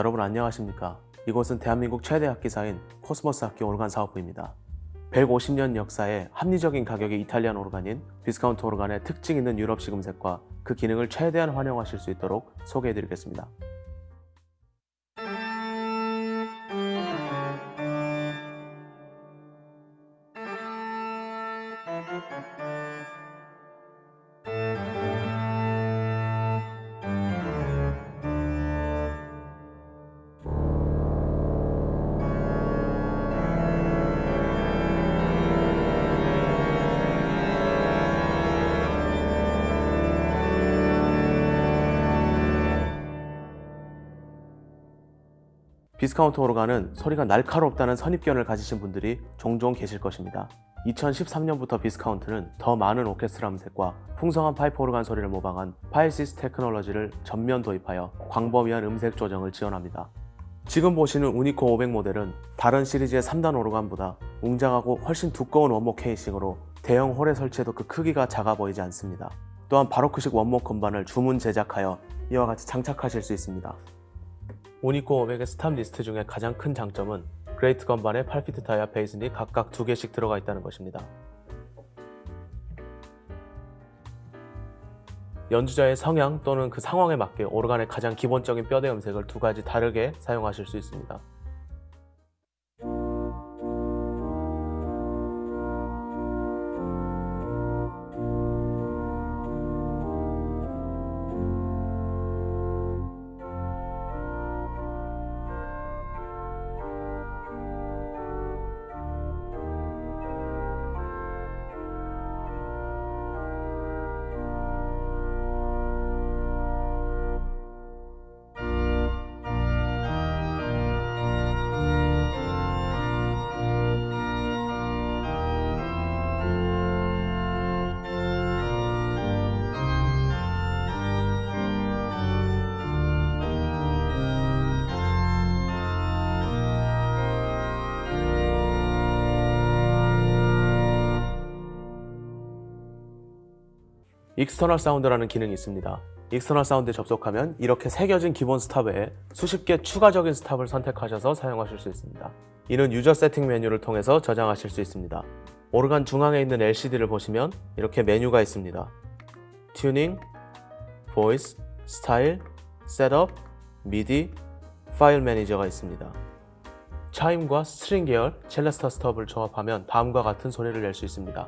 여러분 안녕하십니까? 이곳은 대한민국 최대 악기사인 코스모스 악기 오르간 사업부입니다. 150년 역사에 합리적인 가격의 Italian 오르간인 Viscount 오르간의 특징 있는 유럽식 음색과 그 기능을 최대한 활용하실 수 있도록 소개해드리겠습니다. Viscount 오르간은 소리가 날카롭다는 선입견을 가지신 분들이 종종 계실 것입니다. 2013년부터 Viscount는 더 많은 오케스트라 음색과 풍성한 파이프 오르간 소리를 모방한 Physis technology를 전면 도입하여 광범위한 음색 조정을 지원합니다. 지금 보시는 Unico 500 모델은 다른 시리즈의 3단 오르간보다 웅장하고 훨씬 두꺼운 원목 케이싱으로 대형 홀에 설치해도 그 크기가 작아 보이지 않습니다. 또한 바로크식 원목 건반을 주문 제작하여 이와 같이 장착하실 수 있습니다. Unico 500의 stop list 중에 가장 큰 장점은 great 건반에 8피트 diapason이 각각 두 개씩 들어가 있다는 것입니다. 연주자의 성향 또는 그 상황에 맞게 오르간의 가장 기본적인 뼈대 음색을 두 가지 다르게 사용하실 수 있습니다. external sound라는 기능이 있습니다. external sound에 접속하면 이렇게 새겨진 기본 stop 외에 수십 개 추가적인 stop을 선택하셔서 사용하실 수 있습니다. 이는 user setting 메뉴를 통해서 저장하실 수 있습니다. 오르간 중앙에 있는 LCD를 보시면 이렇게 메뉴가 있습니다. tuning, voice, style, setup, MIDI, file manager가 있습니다. 차임과 string 계열 celeste stop을 조합하면 다음과 같은 소리를 낼 수 있습니다.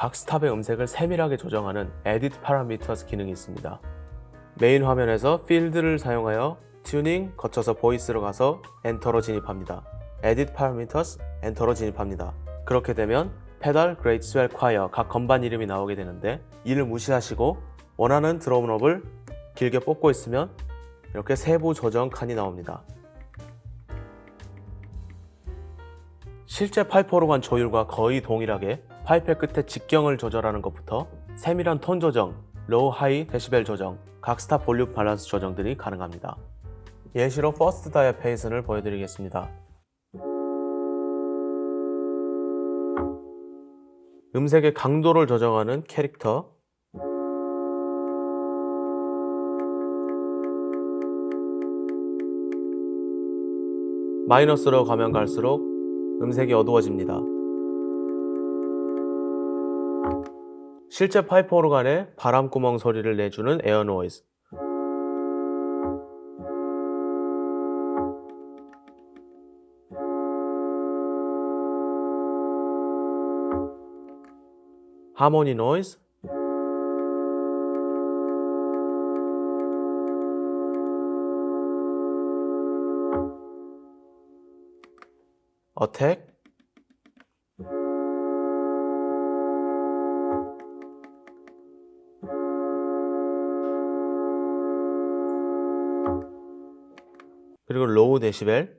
각 stop의 음색을 세밀하게 조정하는 Edit Parameters 기능이 있습니다. 메인 화면에서 필드를 사용하여 tuning, 거쳐서 voice로 가서 enter로 진입합니다. Edit Parameters, enter로 진입합니다. 그렇게 되면 페달, great swell, choir 각 건반 이름이 나오게 되는데 이를 무시하시고 원하는 draw knob을 길게 뽑고 있으면 이렇게 세부 조정 칸이 나옵니다. 실제 파이프 오르간 조율과 거의 동일하게 파이프의 끝에 직경을 조절하는 것부터 세밀한 톤 조정, low, high, 데시벨 조정, 각 stop 볼륨 밸런스 조정 들이 가능합니다. 예시로 first diapason을 보여드리겠습니다. 음색의 강도를 조정하는 캐릭터 마이너스로 가면 갈수록 음색이 어두워집니다. 실제 파이프 오르간의 바람구멍 소리를 내주는 air noise. harmony noise. 어택. 그리고 로우 데시벨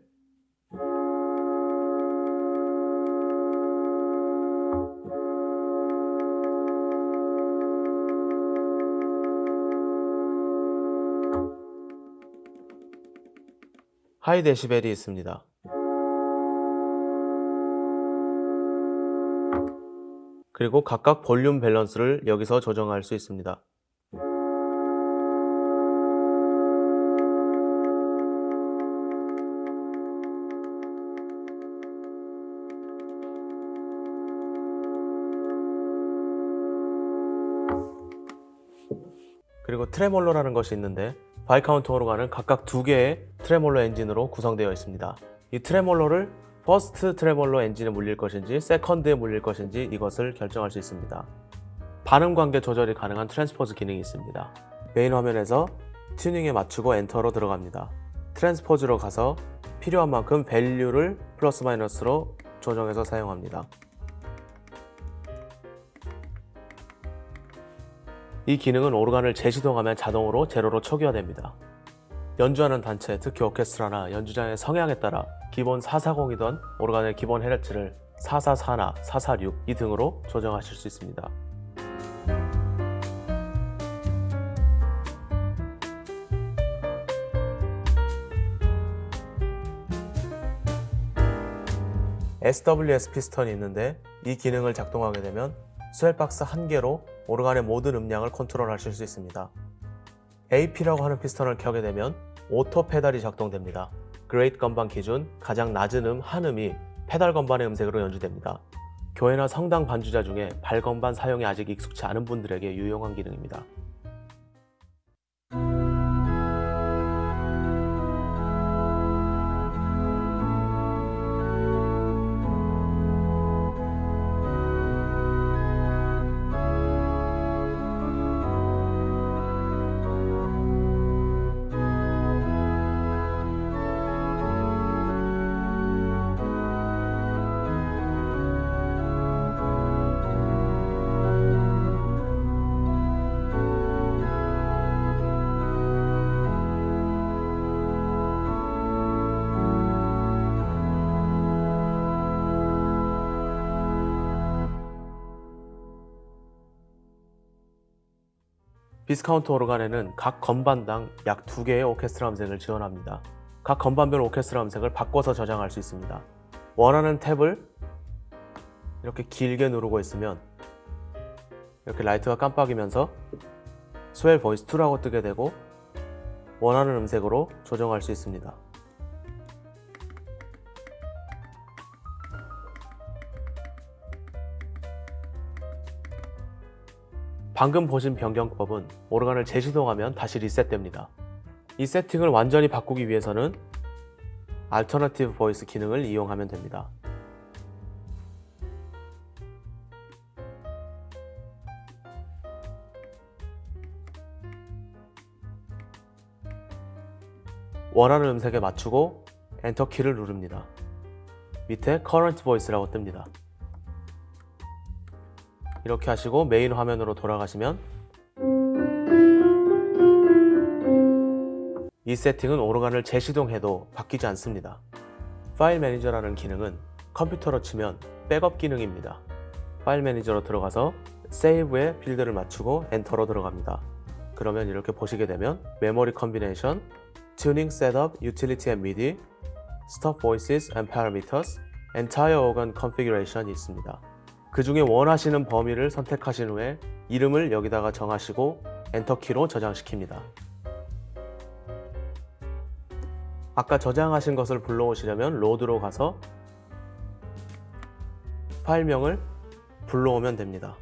하이 데시벨이 있습니다. 그리고 각각 볼륨 밸런스를 여기서 조정할 수 있습니다. 그리고 트레몰로라는 것이 있는데 Viscount 오르간은 각각 두 개의 트레몰로 엔진으로 구성되어 있습니다. 이 트레몰로를 first 트레몰로 엔진에 물릴 것인지 second에 물릴 것인지 이것을 결정할 수 있습니다. 반음 관계 조절이 가능한 transpose 기능이 있습니다. 메인 화면에서 tuning에 맞추고 enter로 들어갑니다. transpose로 가서 필요한 만큼 value를 플러스 마이너스로 조정해서 사용합니다. 이 기능은 오르간을 재시동하면 자동으로 제로로 초기화됩니다. 연주하는 단체, 특히 오케스트라나 연주자의 성향에 따라 기본 440이던 오르간의 기본 헤르츠를 444나 446 이 등으로 조정하실 수 있습니다. SWS 피스턴이 있는데 이 기능을 작동하게 되면 swell box 한 개로 오르간의 모든 음량을 컨트롤하실 수 있습니다. AP라고 하는 piston을 켜게 되면 auto pedal이 작동됩니다. great 건반 기준 가장 낮은 음 한 음이 페달 건반의 음색으로 연주됩니다. 교회나 성당 반주자 중에 발건반 사용이 아직 익숙치 않은 분들에게 유용한 기능입니다. Viscount 오르간에는 각 건반당 약 2개의 오케스트라 음색을 지원합니다. 각 건반별 오케스트라 음색을 바꿔서 저장할 수 있습니다. 원하는 탭을 이렇게 길게 누르고 있으면 이렇게 라이트가 깜빡이면서 swell voice 2라고 뜨게 되고 원하는 음색으로 조정할 수 있습니다. 방금 보신 변경법은 오르간을 재시동하면 다시 리셋됩니다. 이 세팅을 완전히 바꾸기 위해서는 alternative voice 기능을 이용하면 됩니다. 원하는 음색에 맞추고 엔터 키를 누릅니다. 밑에 Current Voice라고 뜹니다. 이렇게 하시고 메인 화면으로 돌아가시면 이 세팅은 오르간을 재시동해도 바뀌지 않습니다. file manager라는 기능은 컴퓨터로 치면 백업 기능입니다. file manager로 들어가서 save에 필드를 맞추고 enter로 들어갑니다. 그러면 이렇게 보시게 되면 memory combination, tuning setup, utility and MIDI, stop voices and parameters, entire organ configuration이 있습니다. 그 중에 원하시는 범위를 선택하신 후에 이름을 여기다가 정하시고 엔터키로 저장시킵니다. 아까 저장하신 것을 불러오시려면 로드로 가서 파일명을 불러오면 됩니다.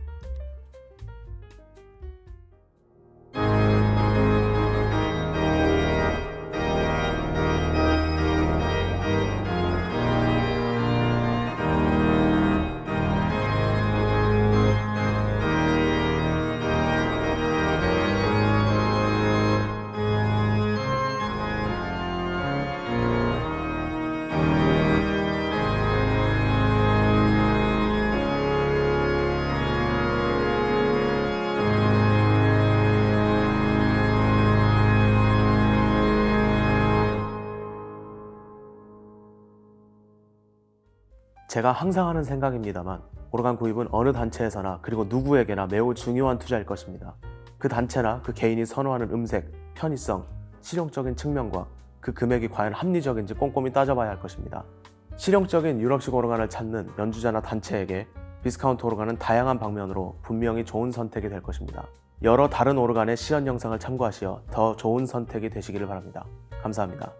제가 항상 하는 생각입니다만 오르간 구입은 어느 단체에서나 그리고 누구에게나 매우 중요한 투자일 것입니다. 그 단체나 그 개인이 선호하는 음색, 편의성, 실용적인 측면과 그 금액이 과연 합리적인지 꼼꼼히 따져봐야 할 것입니다. 실용적인 유럽식 오르간을 찾는 연주자나 단체에게 비스카운트 오르간은 다양한 방면으로 분명히 좋은 선택이 될 것입니다. 여러 다른 오르간의 시연 영상을 참고하시어 더 좋은 선택이 되시기를 바랍니다. 감사합니다.